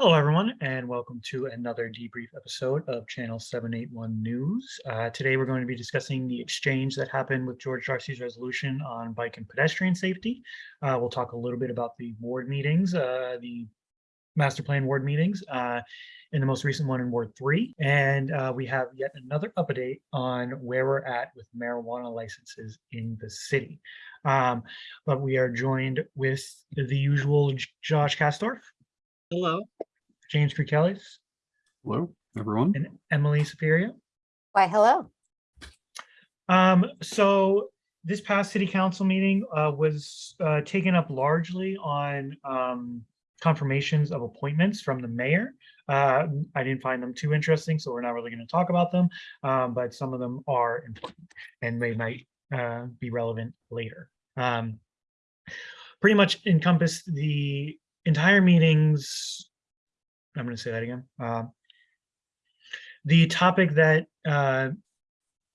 Hello, everyone, and welcome to another debrief episode of Channel 781 News. Uh, today, we're going to be discussing the exchange that happened with George Darcy's resolution on bike and pedestrian safety. Uh, we'll talk a little bit about the ward meetings, uh, the master plan ward meetings, uh, in the most recent one in Ward 3. And uh, we have yet another update on where we're at with marijuana licenses in the city. Um, but we are joined with the usual Josh Castorf. Hello. James Kirkellis Hello, everyone. and Emily Superior. Why, hello. Um, so this past city council meeting uh, was uh, taken up largely on um, confirmations of appointments from the mayor. Uh, I didn't find them too interesting, so we're not really going to talk about them, um, but some of them are important and they might uh, be relevant later. Um, pretty much encompassed the entire meetings. I'm going to say that again. Uh, the topic that uh,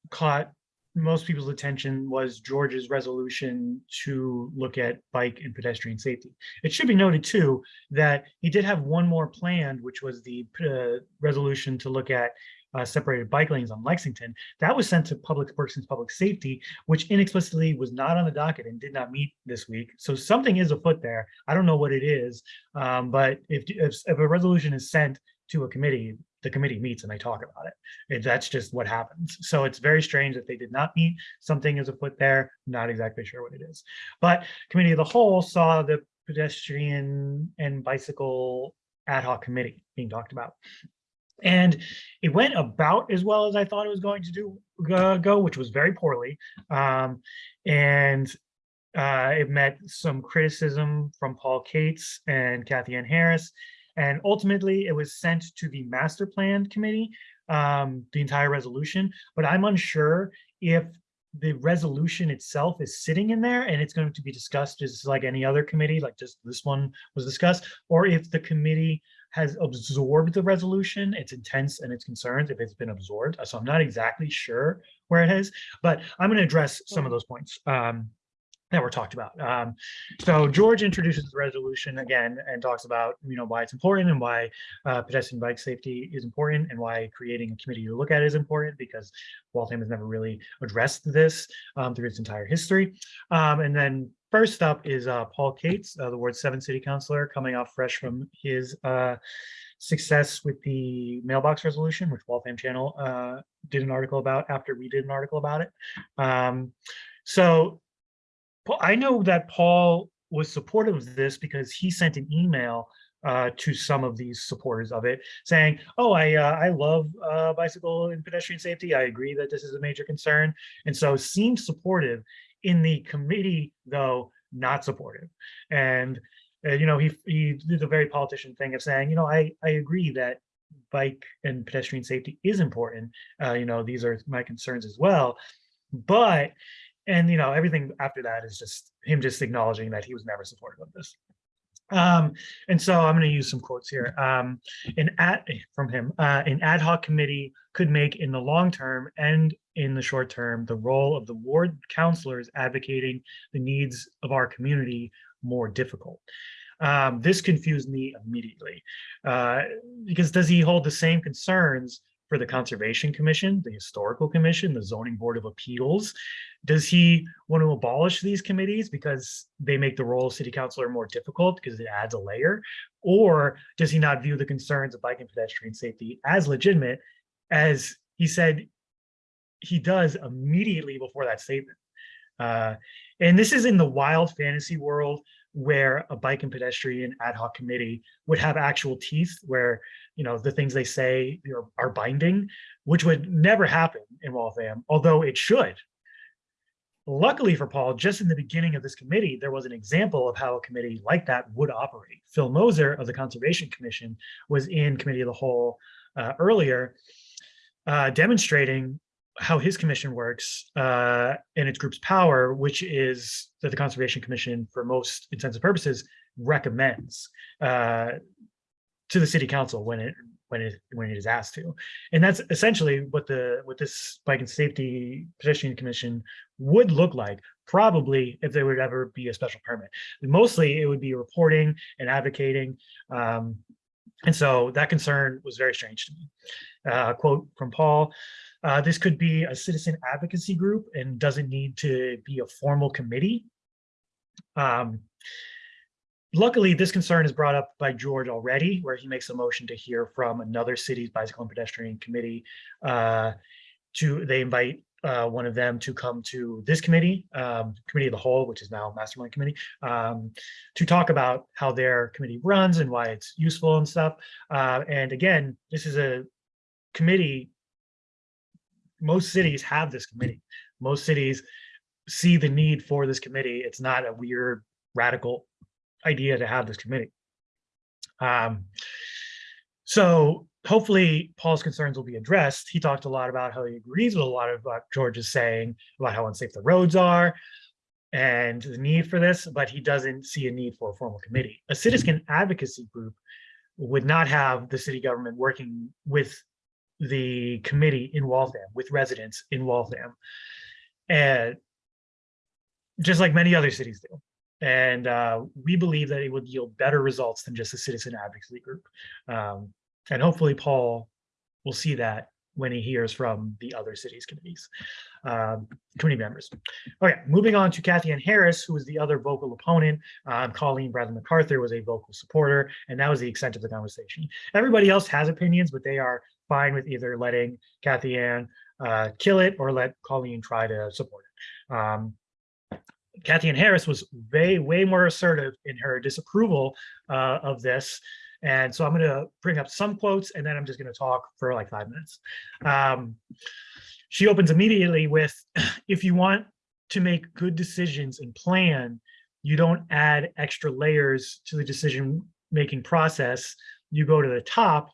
caught most people's attention was George's resolution to look at bike and pedestrian safety. It should be noted too that he did have one more planned, which was the uh, resolution to look at uh, separated bike lanes on Lexington. That was sent to Public Works and Public Safety, which inexplicably was not on the docket and did not meet this week. So something is afoot there. I don't know what it is, um, but if, if if a resolution is sent to a committee, the committee meets and they talk about it. And that's just what happens. So it's very strange that they did not meet. Something is afoot there. Not exactly sure what it is. But committee of the whole saw the pedestrian and bicycle ad hoc committee being talked about. And it went about as well as I thought it was going to do uh, go, which was very poorly. Um, and uh, it met some criticism from Paul Katz and Cathyann Harris. And ultimately, it was sent to the master plan committee, um, the entire resolution. But I'm unsure if the resolution itself is sitting in there and it's going to be discussed just like any other committee, like just this one was discussed, or if the committee has absorbed the resolution, its intents and its concerns, if it's been absorbed. So I'm not exactly sure where it is, but I'm going to address some of those points. Um, that were talked about. Um, so George introduces the resolution again and talks about you know why it's important and why uh, pedestrian bike safety is important and why creating a committee to look at is important because Waltham has never really addressed this um, through its entire history. Um, and then first up is uh, Paul Katz, uh, the Ward 7 City Councilor, coming off fresh from his uh, success with the mailbox resolution, which Waltham Channel uh, did an article about after we did an article about it. Um, so Paul, I know that Paul was supportive of this because he sent an email uh, to some of these supporters of it, saying, "Oh, I uh, I love uh, bicycle and pedestrian safety. I agree that this is a major concern," and so seemed supportive. In the committee, though, not supportive, and uh, you know he he did the very politician thing of saying, you know, I I agree that bike and pedestrian safety is important. Uh, you know, these are my concerns as well, but and you know everything after that is just him just acknowledging that he was never supportive of this. Um and so i'm going to use some quotes here. Um an ad from him uh an ad hoc committee could make in the long term and in the short term the role of the ward counselors advocating the needs of our community more difficult. Um this confused me immediately uh because does he hold the same concerns for the Conservation Commission, the Historical Commission, the Zoning Board of Appeals? Does he want to abolish these committees because they make the role of city councilor more difficult because it adds a layer? Or does he not view the concerns of bike and pedestrian safety as legitimate as he said he does immediately before that statement? Uh, and this is in the wild fantasy world where a bike and pedestrian ad hoc committee would have actual teeth where you know the things they say are, binding which would never happen in waltham although it should. Luckily for paul just in the beginning of this committee there was an example of how a committee like that would operate. Phil moser of the conservation commission was in committee of the whole uh, earlier uh, demonstrating how his commission works uh, and its group's power, which is that the Conservation Commission, for most intents and purposes, recommends uh, to the city council when it when it when it is asked to, and that's essentially what the what this bike and safety pedestrian commission would look like. Probably if there would ever be a special permit. Mostly, it would be reporting and advocating. Um, And so that concern was very strange to me. Uh, quote from Paul, uh, this could be a citizen advocacy group and doesn't need to be a formal committee. Um, luckily, this concern is brought up by George already, where he makes a motion to hear from another city's bicycle and pedestrian committee. Uh, to they invite uh, one of them to come to this committee, um, committee of the whole, which is now mastermind committee, um, to talk about how their committee runs and why it's useful and stuff. Uh, and again, this is a committee. Most cities have this committee. Most cities see the need for this committee. It's not a weird radical idea to have this committee. Um, so hopefully Paul's concerns will be addressed. He talked a lot about how he agrees with a lot of what George is saying about how unsafe the roads are and the need for this, but he doesn't see a need for a formal committee. A citizen advocacy group would not have the city government working with the committee in Waltham, with residents in Waltham. And just like many other cities do. And uh, we believe that it would yield better results than just a citizen advocacy group. Um, and hopefully Paul will see that when he hears from the other cities committees, um, committee members. Okay, moving on to Cathyann Harris, who was the other vocal opponent. Um, Colleen Bradley MacArthur was a vocal supporter, and that was the extent of the conversation. Everybody else has opinions, but they are fine with either letting Cathyann uh, kill it or let Colleen try to support it. Um, Cathyann Harris was way, way more assertive in her disapproval uh, of this. And so I'm going to bring up some quotes and then I'm just going to talk for like five minutes. Um, she opens immediately with, if you want to make good decisions and plan, you don't add extra layers to the decision making process. You go to the top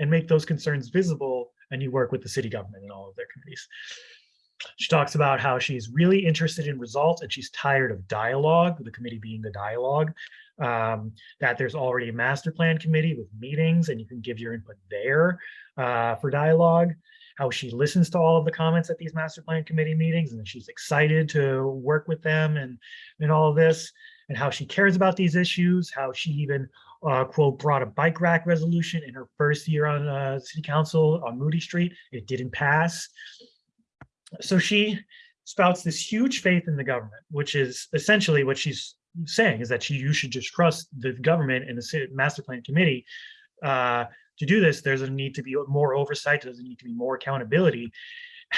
and make those concerns visible and you work with the city government and all of their committees. She talks about how she's really interested in results and she's tired of dialogue, the committee being the dialogue, um, that there's already a master plan committee with meetings and you can give your input there uh, for dialogue, how she listens to all of the comments at these master plan committee meetings and she's excited to work with them and, and all of this, and how she cares about these issues, how she even uh, quote, brought a bike rack resolution in her first year on uh, city council on Moody Street. It didn't pass so she spouts this huge faith in the government, which is essentially what she's saying is that she, you should just trust the government and the master plan committee. Uh, to do this, there's a need to be more oversight, there's a need to be more accountability.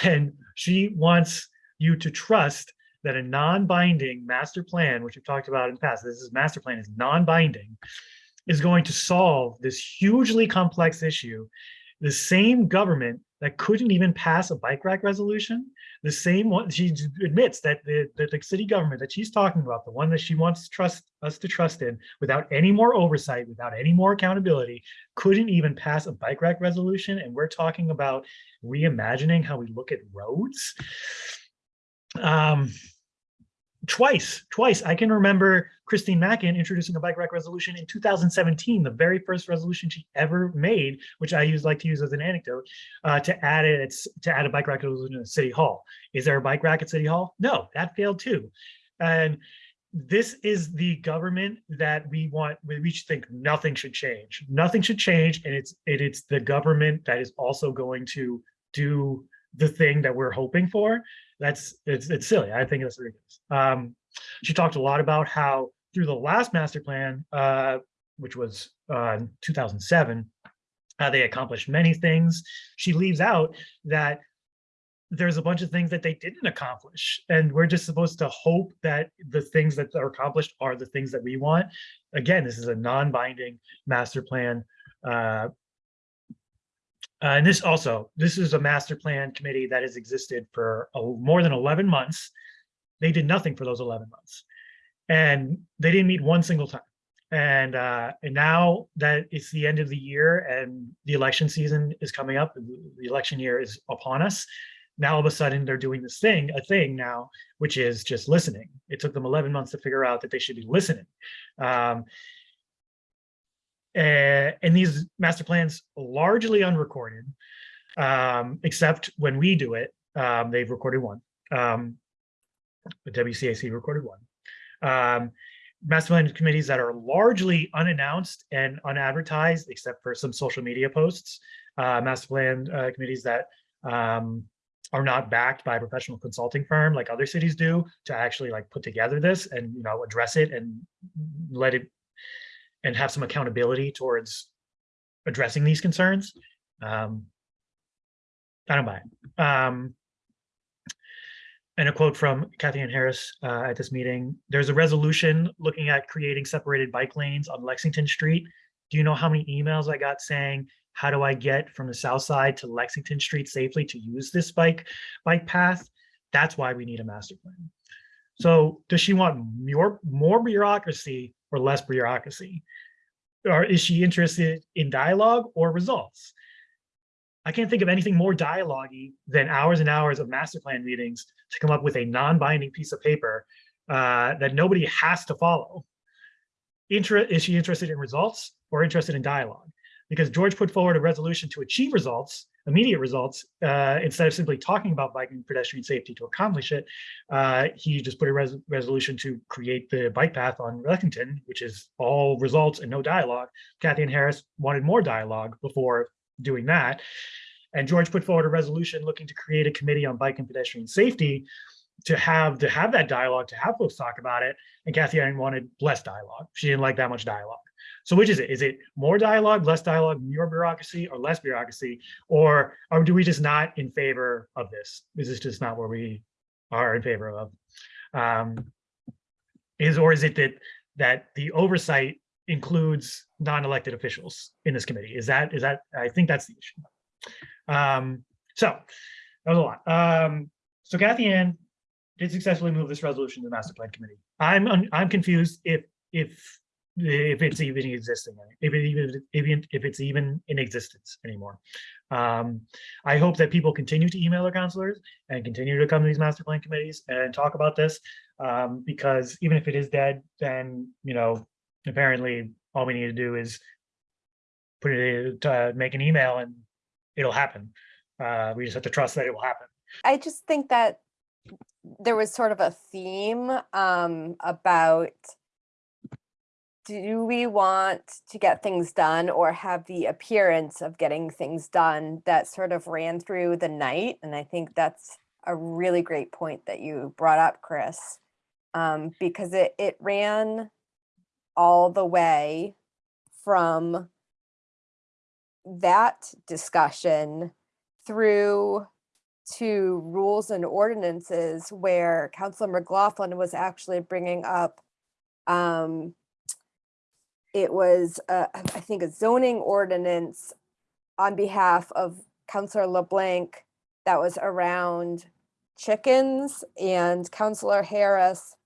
And she wants you to trust that a non-binding master plan, which we've talked about in the past, this is master plan is non-binding, is going to solve this hugely complex issue. The same government that couldn't even pass a bike rack resolution. The same one, she admits that the, that the city government that she's talking about, the one that she wants trust us to trust in without any more oversight, without any more accountability, couldn't even pass a bike rack resolution. And we're talking about reimagining how we look at roads. Um, twice, twice. I can remember Kristine Mackin introducing a bike rack resolution in 2017, the very first resolution she ever made, which I use like to use as an anecdote, uh, to add it to add a bike rack resolution at City Hall. Is there a bike rack at City Hall? No, that failed too. And this is the government that we want we think nothing should change nothing should change and it's it, it's the government that is also going to do the thing that we're hoping for that's it's it's silly. I think that's ridiculous. Um, she talked a lot about how through the last master plan, uh, which was uh, 2007, uh, they accomplished many things. She leaves out that there's a bunch of things that they didn't accomplish and we're just supposed to hope that the things that are accomplished are the things that we want again this is a non-binding master plan uh, uh, and this also, this is a master plan committee that has existed for a, more than 11 months. They did nothing for those 11 months and they didn't meet one single time. And, uh, and now that it's the end of the year and the election season is coming up, the election year is upon us. Now all of a sudden they're doing this thing, a thing now, which is just listening. It took them 11 months to figure out that they should be listening. Um, uh, and these master plans largely unrecorded, um, except when we do it, um, they've recorded one. Um, the WCAC recorded one. Um, master plan committees that are largely unannounced and unadvertised, except for some social media posts. Uh, master plan uh, committees that um, are not backed by a professional consulting firm like other cities do to actually like put together this and you know address it and let it and have some accountability towards addressing these concerns. Um, I don't buy it. Um, and a quote from Cathyann Harris uh, at this meeting, there's a resolution looking at creating separated bike lanes on Lexington Street. Do you know how many emails I got saying, how do I get from the south side to Lexington Street safely to use this bike, bike path? That's why we need a master plan. So does she want more, more bureaucracy or less bureaucracy? Or is she interested in dialogue or results? I can't think of anything more dialogue than hours and hours of master plan meetings to come up with a non-binding piece of paper uh, that nobody has to follow. Inter is she interested in results or interested in dialogue? Because George put forward a resolution to achieve results, immediate results, uh, instead of simply talking about biking and pedestrian safety to accomplish it. Uh, he just put a res resolution to create the bike path on Lexington, which is all results and no dialogue. Cathyann Harris wanted more dialogue before doing that. And George put forward a resolution looking to create a committee on bike and pedestrian safety to have to have that dialogue, to have folks talk about it. And Cathyann wanted less dialogue. She didn't like that much dialogue. So which is it? Is it more dialogue, less dialogue, more bureaucracy, or less bureaucracy? Or, or do we just not in favor of this? Is this just not what we are in favor of? Um, is or is it that that the oversight includes non-elected officials in this committee? Is that is that I think that's the issue. Um, so that was a lot. Um, so Cathyann did successfully move this resolution to the master plan committee. I'm I'm confused if if if it's even existing, if it even even if it's even in existence anymore. Um, I hope that people continue to email their counselors and continue to come to these master plan committees and talk about this um, because even if it is dead, then you know apparently all we need to do is put it uh, make an email and it'll happen. Uh, we just have to trust that it will happen. I just think that there was sort of a theme um, about do we want to get things done or have the appearance of getting things done that sort of ran through the night? And I think that's a really great point that you brought up, Chris, um, because it, it ran all the way from that discussion through to rules and ordinances where Councilor McLaughlin was actually bringing up um, it was, I think, a zoning ordinance on behalf of Councilor LeBlanc that was around chickens and Councilor Harris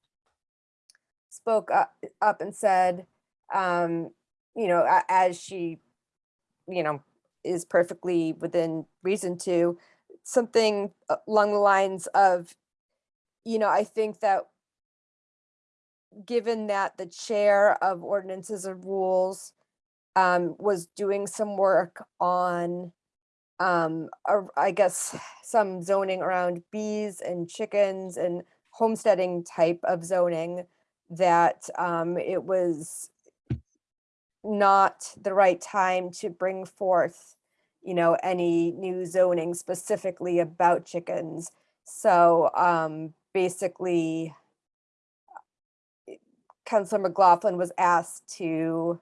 spoke up, and said, um, you know, as she, you know, is perfectly within reason to, something along the lines of, you know, I think that given that the chair of ordinances and rules um, was doing some work on, um, I guess, some zoning around bees and chickens and homesteading type of zoning, that um, it was not the right time to bring forth, you know, any new zoning specifically about chickens. So um, basically, Councilor McLaughlin was asked to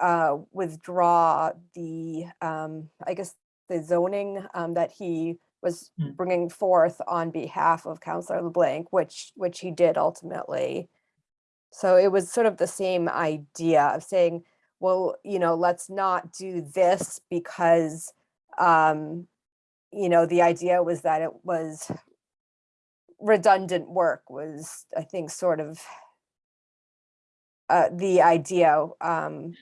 uh, withdraw the, um, I guess, the zoning um, that he was Hmm. bringing forth on behalf of Councilor LeBlanc, which, which he did ultimately. So it was sort of the same idea of saying, well, you know, let's not do this because, um, you know, the idea was that it was redundant work was, I think, sort of uh, the idea. Um,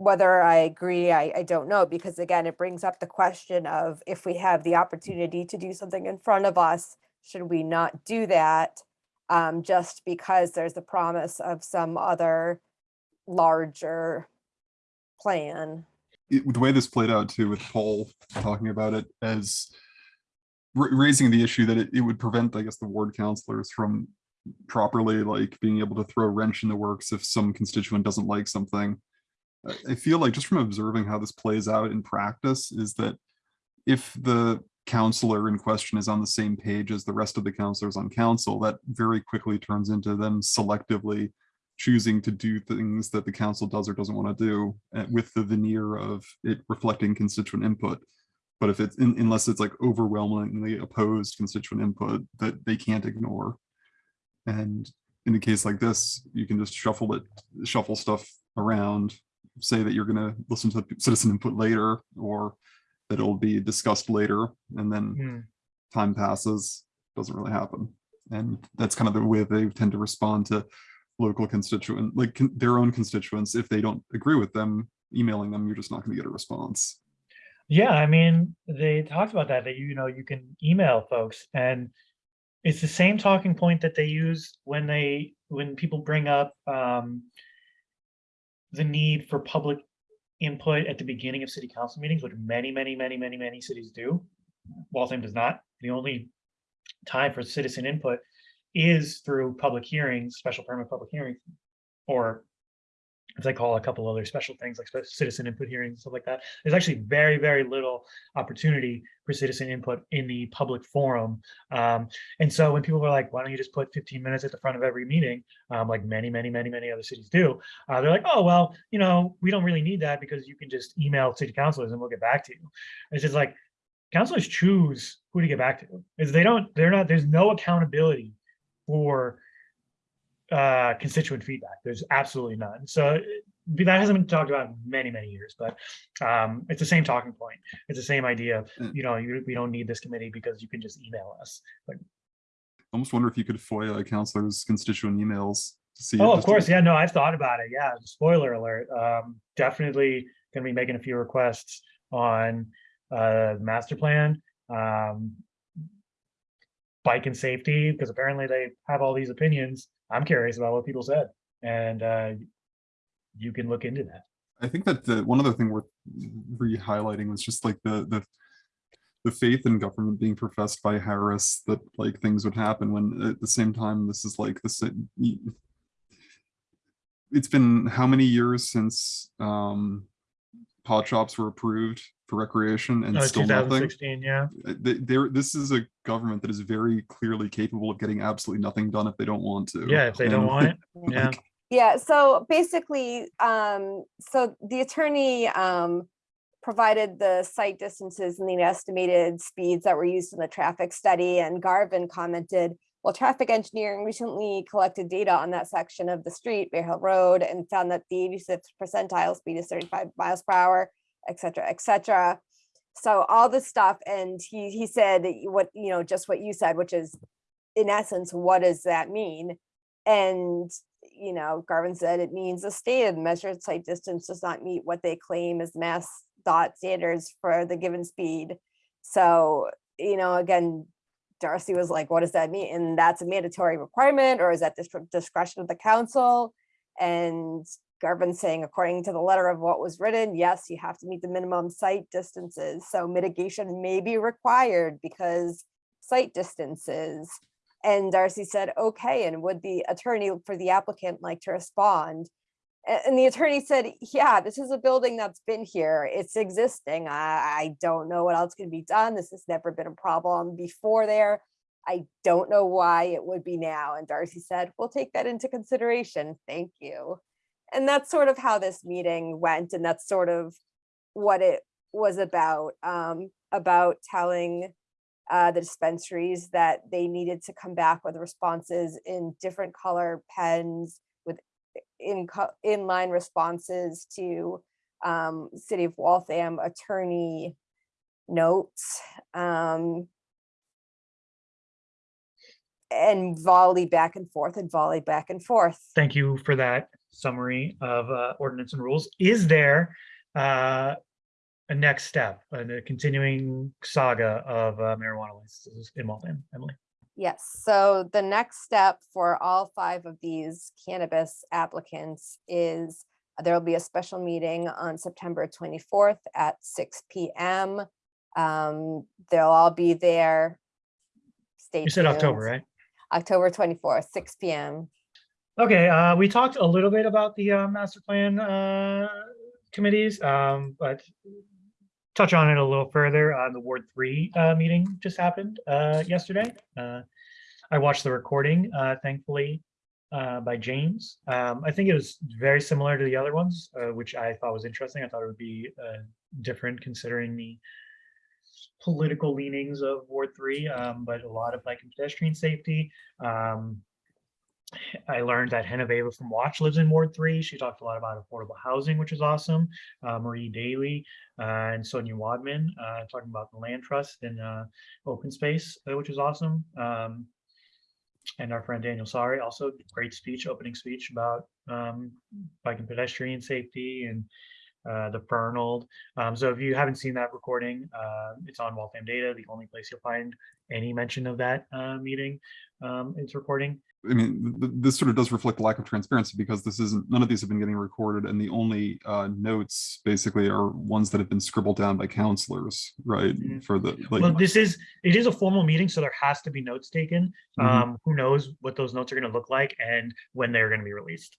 whether I agree, I, I don't know, because again, it brings up the question of if we have the opportunity to do something in front of us, should we not do that? Um, just because there's a promise of some other larger plan. It- the way this played out too, with Paul talking about it as raising the issue that it, it would prevent, I guess, the ward counselors from properly, like being able to throw a wrench in the works if some constituent doesn't like something. I- feel like just from observing how this plays out in practice is that if the counselor in question is on the same page as the rest of the counselors on council, that very quickly turns into them selectively choosing to do things that the council does or doesn't want to do uh, with the veneer of it reflecting constituent input. But if it's, un- unless it's like overwhelmingly opposed constituent input that they can't ignore. And in a case like this, you can just shuffle it, shuffle stuff around, say that you're gonna listen to citizen input later, or that it'll be discussed later, and then Hmm. time passes, doesn't really happen. And that's kind of the way they tend to respond to local constituent, like con- their own constituents. If they don't agree with them, emailing them, you're just not gonna get a response. Yeah, I mean, they talked about that, that you know, you can email folks and it's the same talking point that they use when they, when people bring up um the need for public input at the beginning of city council meetings, which many, many, many, many, many cities do. Waltham does not. The only time for citizen input is through public hearings, special permit public hearings, or as I call a couple other special things like citizen input hearings, and stuff like that. There's actually very, very little opportunity for citizen input in the public forum. Um, and so when people were like, why don't you just put 15 minutes at the front of every meeting, um, like many, many, many, many other cities do, uh, they're like, oh, well, you know, we don't really need that because you can just email city councilors and we'll get back to you. It's just like, councilors choose who to get back to. Is they don't, they're not, there's no accountability for uh, constituent feedback. There's absolutely none. So it- that hasn't been talked about in many, many years, but um, it's the same talking point. It's the same idea. Mm. You know, you, we don't need this committee because you can just email us. Like, I Almost wonder if you could FOIA counselors' constituent emails to see. oh, of to- course, yeah. No, I've thought about it. Yeah, spoiler alert. Um, definitely going to be making a few requests on uh, the master plan, um, bike and safety, because apparently they have all these opinions. I'm curious about what people said, and uh, you can look into that. I think that the one other thing worth re-highlighting was just like the the the faith in government being professed by Harris that like things would happen when at the same time this is like the same. It's been how many years since um pot shops were approved for recreation and No, still nothing? 2016, yeah. Uh, th- There, this is a government that is very clearly capable of getting absolutely nothing done if they don't want to. Yeah, if they don't want it, yeah. like, Yeah, so basically, um, so the attorney, um, provided the sight distances and the estimated speeds that were used in the traffic study and Garvin commented, well, traffic engineering recently collected data on that section of the street, Bear Hill Road, and found that the 86th percentile speed is 35 miles per hour, et cetera, et cetera. So all this stuff, and he, he said what, you know, just what you said, which is in essence, what does that mean? And you know, Garvin said it means the stated measured sight distance does not meet what they claim as mass dot standards for the given speed. So, you know, again, Darcy was like, what does that mean? And that's a mandatory requirement, or is that dis- discretion of the council? And Garvin saying, according to the letter of what was written, yes, you have to meet the minimum sight distances. So mitigation may be required because sight distances. And Darcy said, okay, and would the attorney for the applicant like to respond? And the attorney said, yeah, this is a building that's been here. It's existing. I, I don't know what else can be done. This has never been a problem before there. I don't know why it would be now. And Darcy said, we'll take that into consideration. Thank you. And that's sort of how this meeting went. And that's sort of what it was about, um, about telling uh, the dispensaries that they needed to come back with responses in different color pens in inline responses to um, City of Waltham attorney notes. Um, and volley back and forth and volley back and forth. Thank you for that summary of uh, ordinance and rules. Is there uh, a next step, a continuing saga of uh, marijuana licenses in Waltham, Emily? Yes, so the next step for all five of these cannabis applicants is there'll be a special meeting on September twenty-fourth at six P M. Um, they'll all be there. Stay You said October, right? October twenty-fourth, six P M. Okay, uh, we talked a little bit about the, uh, master plan, uh, committees, um, but touch on it a little further, uh, the Ward Three, uh, meeting just happened, uh, yesterday. Uh, I watched the recording, uh, thankfully, uh, by James. Um, I think it was very similar to the other ones, which I thought was interesting. I thought it would be, different considering the political leanings of Ward Three, um, but a lot of bike and pedestrian safety. Um, I learned that Henaveva from Watch lives in Ward Three. She talked a lot about affordable housing, which is awesome. Uh, Marie Daly uh, and Sonia Wadman uh, talking about the land trust and uh, open space, uh, which is awesome. Um, and our friend Daniel Sari also great speech, opening speech about um, bike and pedestrian safety and uh, the Fernald. Um, so if you haven't seen that recording, uh, it's on Waltham Data, the only place you'll find any mention of that uh, meeting. Um, it's recording. I mean, th- th- this sort of does reflect the lack of transparency because this isn't, none of these have been getting recorded and the only uh, notes basically are ones that have been scribbled down by counselors, right? Mhm. For the, Well, like, this is, it is a formal meeting, so there has to be notes taken. Mhm. Um, who knows what those notes are gonna look like and when they're gonna be released.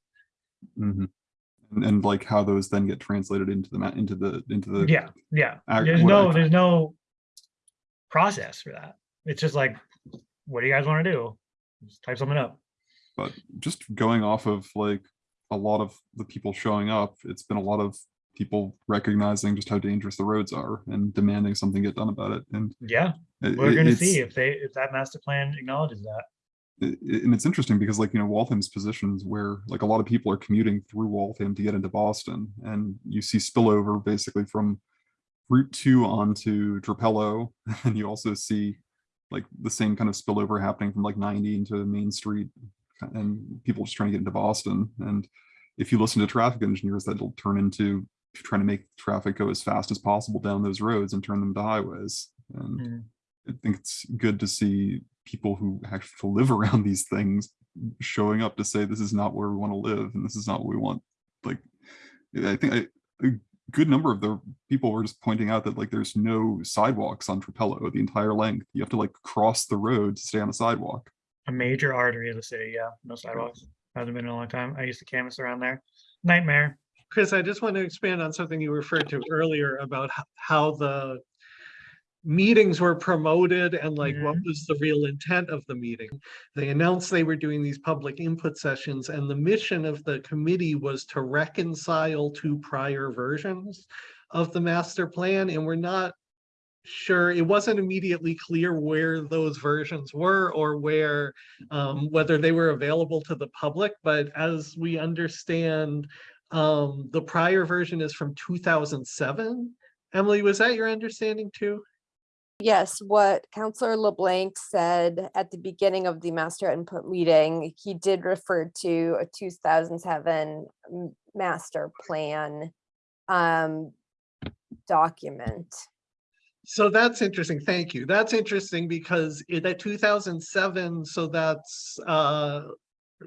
mhm. And, and like how those then get translated into the, into the, into the. Yeah, yeah. There's no, I- there's no process for that. It's just like, what do you guys wanna do? Just type something up. But just going off of like a lot of the people showing up, it's been a lot of people recognizing just how dangerous the roads are and demanding something get done about it. And Yeah, we're it- gonna see if they, if that master plan acknowledges that. And it's interesting because like you know Waltham's positions where like a lot of people are commuting through Waltham to get into Boston and you see spillover basically from Route 2 onto Trapelo and you also see like the same kind of spillover happening from like 90 into Main Street and people just trying to get into Boston and if you listen to traffic engineers that'll turn into trying to make traffic go as fast as possible down those roads and turn them to highways and Mm. I think it's good to see people who actually live around these things showing up to say this is not where we want to live and this is not what we want. Like, I think I, a good number of the people were just pointing out that like there's no sidewalks on Trapelo the entire length. You have to like cross the road to stay on the sidewalk. A major artery of the city, yeah, no sidewalks. Hasn't been in a long time. I used to canvas around there. Nightmare. Chris, I just want to expand on something you referred to earlier about h- how the meetings were promoted and like what was the real intent of the meeting. They announced they were doing these public input sessions and the mission of the committee was to reconcile two prior versions of the master plan and we're not sure, it wasn't immediately clear where those versions were or where um, whether they were available to the public, but as we understand, um, the prior version is from two thousand seven. Emily, was that your understanding too? Yes, what Counselor LeBlanc said at the beginning of the master input meeting, he did refer to a two thousand seven master plan um, document. So that's interesting. Thank you. That's interesting because it at two thousand seven, so that's uh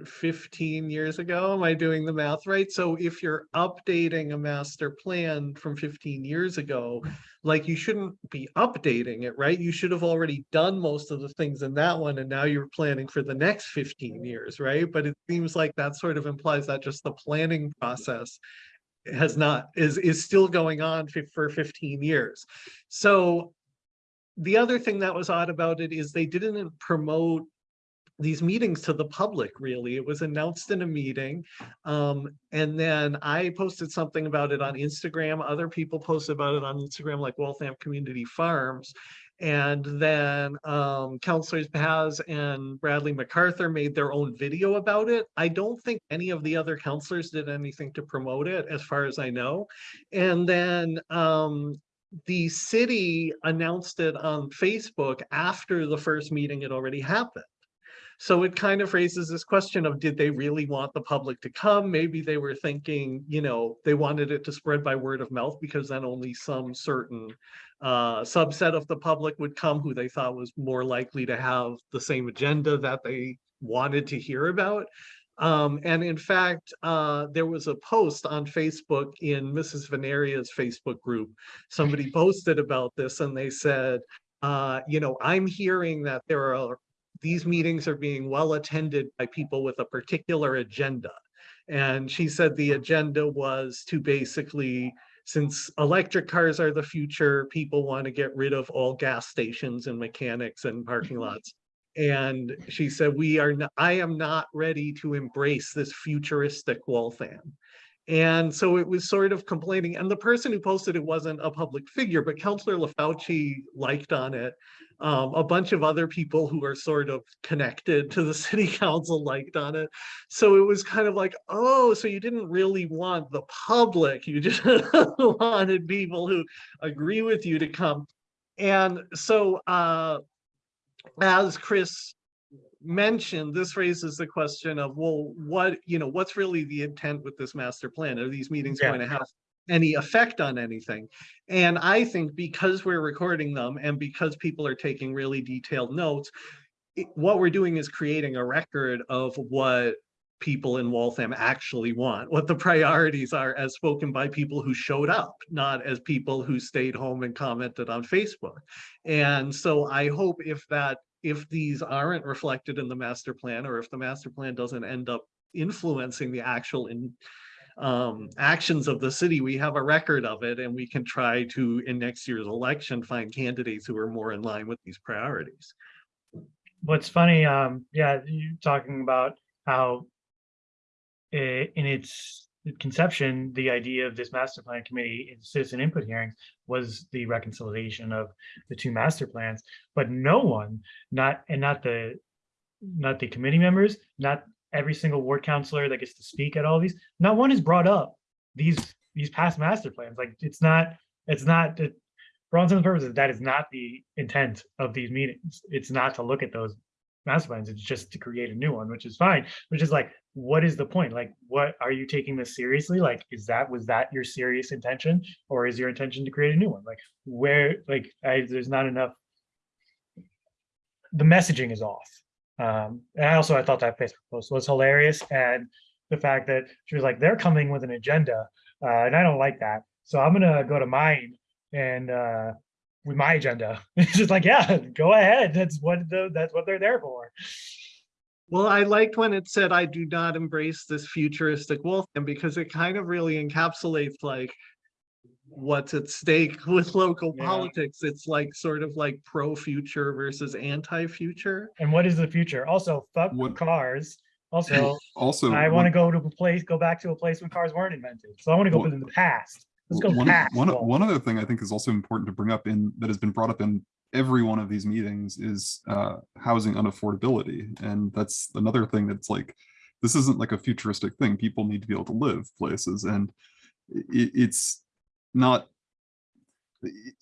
fifteen years ago. Am I doing the math right? So if you're updating a master plan from fifteen years ago, like you shouldn't be updating it, right? You should have already done most of the things in that one and now you're planning for the next fifteen years, right? But it seems like that sort of implies that just the planning process has not, is, is still going on for fifteen years. So the other thing that was odd about it is they didn't promote these meetings to the public, really. It was announced in a meeting. Um, and then I posted something about it on Instagram. Other people posted about it on Instagram, like Waltham Community Farms. And then um, Councilors Paz and Bradley MacArthur made their own video about it. I don't think any of the other councilors did anything to promote it, as far as I know. And then um, the city announced it on Facebook after the first meeting had already happened. So it kind of raises this question of, did they really want the public to come? Maybe they were thinking, you know, they wanted it to spread by word of mouth because then only some certain uh, subset of the public would come who they thought was more likely to have the same agenda that they wanted to hear about. Um, and in fact, uh, there was a post on Facebook in Mrs. Veneria's Facebook group. Somebody posted about this and they said, uh, you know, I'm hearing that there are these meetings are being well attended by people with a particular agenda. And she said the agenda was to basically, since electric cars are the future, people want to get rid of all gas stations and mechanics and parking mm-hmm. lots. And she said, we are, I am not ready to embrace this futuristic Waltham. And so it was sort of complaining, and the person who posted it wasn't a public figure, but Counselor LaFauci liked on it. Um, a bunch of other people who are sort of connected to the city council liked on it. So it was kind of like, oh, so you didn't really want the public, you just wanted people who agree with you to come. And so uh, as Chris mentioned, this raises the question of, well, what, you know, what's really the intent with this master plan? Are these meetings Yeah. going to have any effect on anything? And I think because we're recording them and because people are taking really detailed notes, it- what we're doing is creating a record of what people in Waltham actually want, what the priorities are as spoken by people who showed up, not as people who stayed home and commented on Facebook. And so I hope if that, if these aren't reflected in the master plan, or if the master plan doesn't end up influencing the actual in um, actions of the city, we have a record of it and we can try to, in next year's election, find candidates who are more in line with these priorities. What's funny, um, yeah, you talking about how in its conception, the idea of this master plan committee in citizen input hearings was the reconciliation of the two master plans, but no one, not, and not the, not the committee members, not every single ward counselor that gets to speak at all these, not one has brought up these, these past master plans. Like, it's not, it's not, it- for all intents and purposes, that is not the intent of these meetings. It's not to look at those master plans. It's just to create a new one, which is fine, which is like, what is the point? Like, what, are you taking this seriously? Like, is that, was that your serious intention? Or is your intention to create a new one? Like, where, like, I, there's not enough. The messaging is off. Um, and I also, I thought that Facebook post was hilarious and the fact that she was like, they're coming with an agenda, uh, and I don't like that. So I'm gonna go to mine and, uh, with my agenda. It's just like, yeah, go ahead. That's what the, that's what they're there for. Well, I liked when it said, I do not embrace this futuristic wolf, and because it kind of really encapsulates like what's at stake with local Yeah. politics. It's like sort of like pro-future versus anti-future. And what is the future? Also, fuck What- cars. Also, Also. I want to go to a place, go back to a place when cars weren't invented. So I want to go Well, in the past. Let's go one, past. one, one other thing I think is also important to bring up in that has been brought up in every one of these meetings is uh, housing unaffordability. And that's another thing that's like, this isn't like a futuristic thing. People need to be able to live places and it, it's not,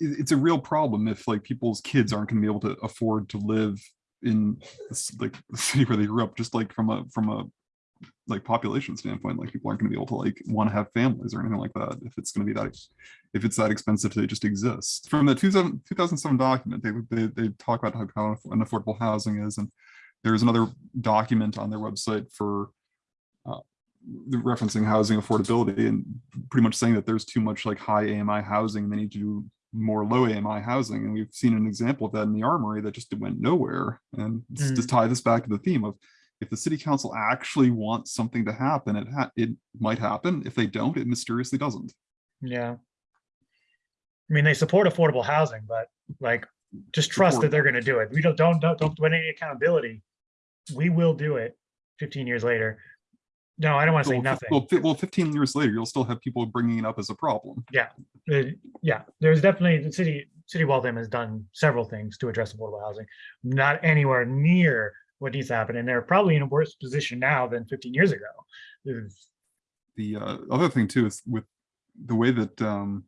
it's a real problem if like people's kids aren't gonna be able to afford to live in like the city where they grew up, just like from a, from a like population standpoint, like people aren't gonna be able to like want to have families or anything like that if it's gonna be that, if it's that expensive to just exist. From the 2000 2007 document, they, they, they talk about how unaffordable housing is and there's another document on their website for referencing housing affordability and pretty much saying that there's too much like high AMI housing, they need to do more low AMI housing. And we've seen an example of that in the armory that just went nowhere. And Mm. just tie this back to the theme of if the city council actually wants something to happen, it ha- it might happen. If they don't, it mysteriously doesn't. Yeah. I mean, they support affordable housing, but like, just trust that they're gonna do it. We don't, don't, don't, don't do any accountability. We will do it fifteen years later. No, I don't want to say Well, nothing. Well, fi- well, 15 years later, you'll still have people bringing it up as a problem. Uh, yeah, there's definitely, the city, City of Waltham has done several things to address affordable housing. Not anywhere near what needs to happen, and they're probably in a worse position now than fifteen years ago. The uh, other thing too is with the way that um,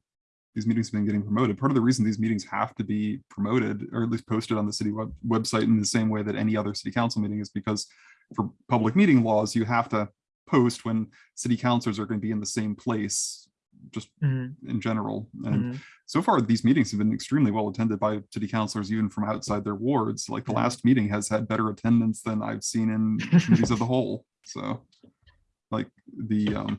these meetings have been getting promoted. Part of the reason these meetings have to be promoted or at least posted on the city web website in the same way that any other city council meeting is because for public meeting laws, you have to post when city councilors are going to be in the same place just Mhm, in general. And mhm. so far, these meetings have been extremely well attended by city councilors, even from outside their wards. Like the Yeah. last meeting has had better attendance than I've seen in committees of the whole. So, like the um,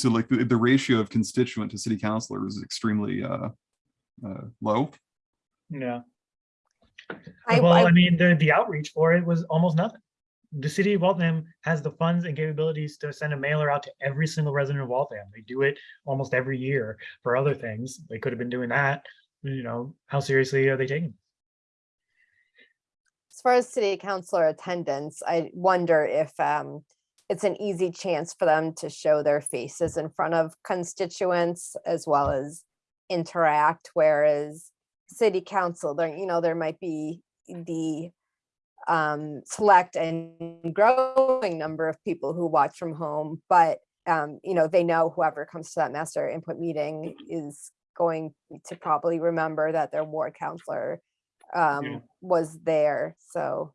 so like the, the ratio of constituent to city councilor is extremely uh, uh, low. Yeah. I, Well, I I, mean, the, the outreach for it was almost nothing. The city of Waltham has the funds and capabilities to send a mailer out to every single resident of Waltham. They do it almost every year for other things. They could have been doing that. You know, how seriously are they taking? as far as city councilor attendance, I wonder if um, it's an easy chance for them to show their faces in front of constituents as well as interact, whereas city council, there, you know, there might be the um, select and growing number of people who watch from home, but um, you know, they know whoever comes to that master input meeting is going to probably remember that their ward councilor um, was there, so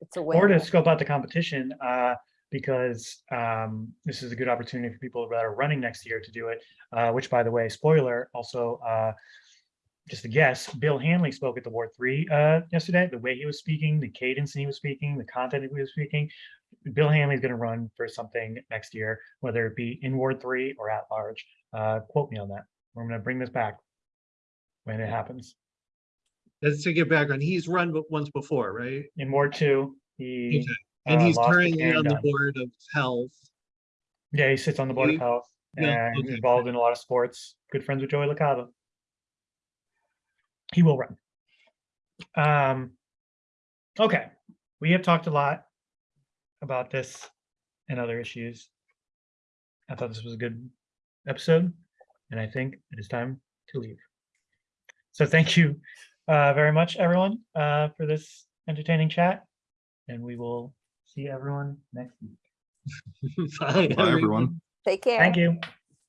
it's a win. Or to scope out the competition, uh, because um, this is a good opportunity for people that are running next year to do it. Uh, which, by the way, spoiler, also uh, just a guess. Bill Hanley spoke at the Ward Three uh, yesterday. The way he was speaking, the cadence he was speaking, the content he was speaking. Bill Hanley is going to run for something next year, whether it be in Ward Three or at large. Uh, quote me on that. We're going to bring this back when it happens. Just to get background, he's run once before, right? In Ward Two, he Okay. And uh, he's currently on the board of health. Yeah, he sits on the board of health yeah, and okay. involved in a lot of sports. Good friends with Joey LaCava. He will run. Um, okay, we have talked a lot about this and other issues. I thought this was a good episode, and I think it is time to leave. So thank you uh, very much, everyone, uh, for this entertaining chat, and we will see everyone next week. Bye, Bye, everyone. Take care. Thank you.